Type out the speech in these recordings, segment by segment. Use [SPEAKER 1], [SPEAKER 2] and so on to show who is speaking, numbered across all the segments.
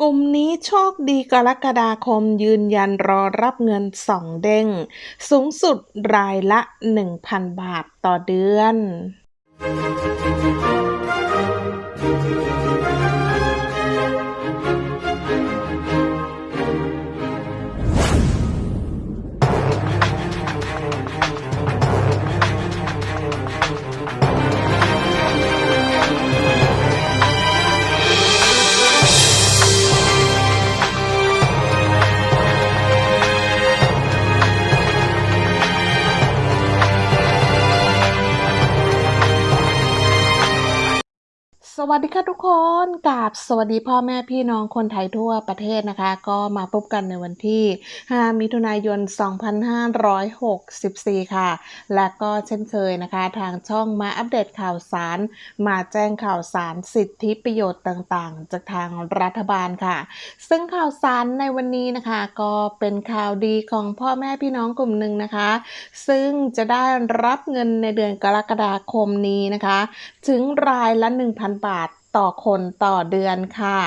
[SPEAKER 1] กลุ่มนี้โชคดีกรกฎาคมยืนยันรอรับเงินสองเด้ง สูงสุดรายละ 1,000 บาทต่อเดือน วัสดีค่ะทุกคนกราบสวัสดีพ่อแม่พี่น้องคนไทยทั่วประเทศนะคะ ก็มาพบกันในวันที่ 5 มิถุนายน 2564 ค่ะ และก็เช่นเคยนะคะ ทางช่องมาอัปเดตข่าวสาร มาแจ้งข่าวสารสิทธิประโยชน์ต่างๆ จากทางรัฐบาลค่ะ ซึ่งข่าวสารในวันนี้นะคะ ก็เป็นข่าวดีของพ่อแม่พี่น้องกลุ่มหนึ่งนะคะ ซึ่งจะได้รับเงินในเดือนกรกฎาคมนี้นะคะ ถึงรายละ 1,000 บาทต่อคนต่อเดือนค่ะ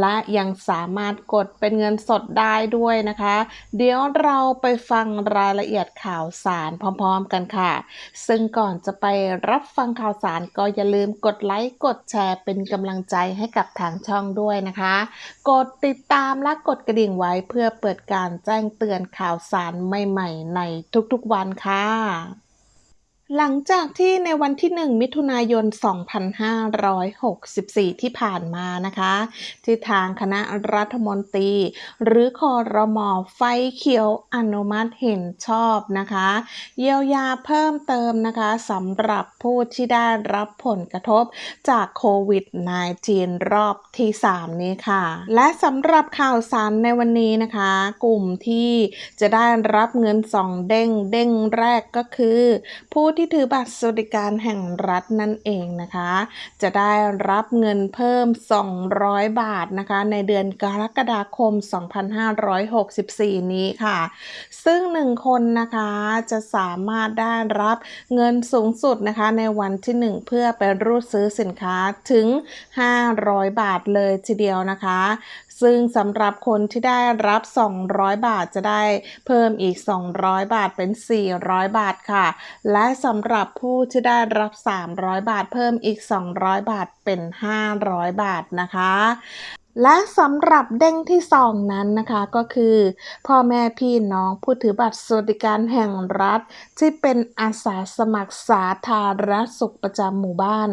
[SPEAKER 1] และยังสามารถกดเป็นเงินสดได้ด้วยนะคะ เดี๋ยวเราไปฟังรายละเอียดข่าวสารพร้อมๆกันค่ะ ซึ่งก่อนจะไปรับฟังข่าวสารก็อย่าลืมกดไลค์กดแชร์เป็นกำลังใจให้กับทางช่องด้วยนะคะ กดติดตามและกดกระดิ่งไว้เพื่อเปิดการแจ้งเตือนข่าวสารใหม่ๆ ในทุกๆวันค่ะ หลังจากที่ในวันที่ 1 มิถุนายน 2564 ที่ผ่านมานะคะ ที่ทางคณะรัฐมนตรี หรือคอรมอไฟเขียวอนุมัติเห็นชอบนะคะ เยียวยาเพิ่มเติมนะคะสำหรับผู้ที่ได้รับผลกระทบจากโควิด -19 รอบที่ 3 นี้ค่ะ และสำหรับข่าวสารในวันนี้นะคะ กลุ่มที่จะได้รับเงินสองเด้งเด้งแรกก็คือผู้ที่ถือบัตรสวัสดิการแห่งรัฐนั่นเองนะคะ จะได้รับเงินเพิ่ม 200 บาทนะคะ ในเดือนกรกฎาคม 2564 นี้ค่ะ ซึ่ง 1 คนนะคะจะสามารถได้รับเงินสูงสุดนะคะในวันที่ 1 เพื่อไปรูดซื้อสินค้าถึง 500 บาทเลยทีเดียวนะคะ ซึ่งสำหรับคนที่ได้รับ 200 บาทจะได้เพิ่มอีก 200 บาทเป็น 400 บาทค่ะ และสำหรับผู้ที่ได้รับ 300 บาทเพิ่มอีก 200 บาทเป็น 500 บาทนะคะ และสำหรับเด้งที่สองนั้นนะคะก็คือ พ่อแม่พี่น้องผู้ถือบัตรสวัสดิการแห่งรัฐ ที่เป็นอาสาสมัครสาธารณสุขประจำหมู่บ้าน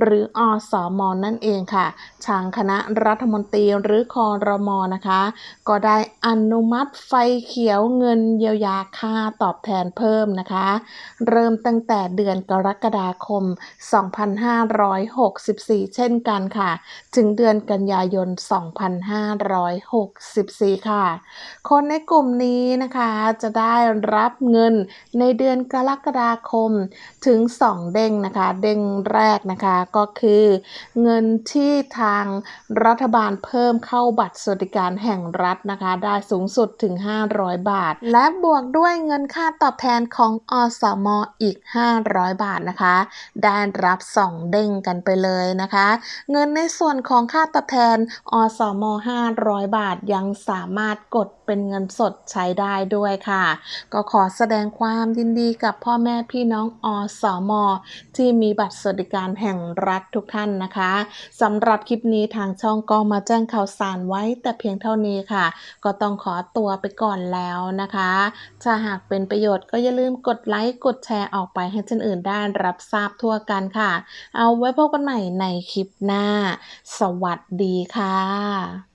[SPEAKER 1] หรืออสอมอนั่นเองค่ะ ทางคณะรัฐมนตรีหรือคอรมอนะคะ ก็ได้อนุมัติไฟเขียวเงินเยียวยาค่าตอบแทนเพิ่มนะคะ เริ่มตั้งแต่เดือนกรกฎาคม 2564 เช่นกันค่ะ ถึงเดือนกันยายน2564 ค่ะ คนในกลุ่มนี้นะคะจะได้รับเงินในเดือนกรกฎาคมถึง 2 เด้งนะคะ เด้งแรกนะคะก็คือเงินที่ทางรัฐบาลเพิ่มเข้าบัตรสวัสดิการแห่งรัฐนะคะ ได้สูงสุดถึง 500 บาท และบวกด้วยเงินค่าตอบแทนของอสมออีก 500 บาทนะคะ ได้รับ 2 เด้งกันไปเลยนะคะ เงินในส่วนของค่าตอบแทนออสม500 บาทยังสามารถกดเป็นเงินสดใช้ได้ด้วยค่ะ ก็ขอแสดงความยินดีกับพ่อแม่พี่น้องอสมที่มีบัตรสวัสดิการแห่งรัฐทุกท่านนะคะสำหรับคลิปนี้ทางช่องก็มาแจ้งข่าวสารไว้แต่เพียงเท่านี้ค่ะ ก็ต้องขอตัวไปก่อนแล้วนะคะ ถ้าหากเป็นประโยชน์ก็อย่าลืมกดไลค์กดแชร์ออกไปให้คนอื่นได้รับทราบทั่วกันค่ะ เอาไว้พบกันใหม่ในคลิปหน้า สวัสดีค่ะ啊。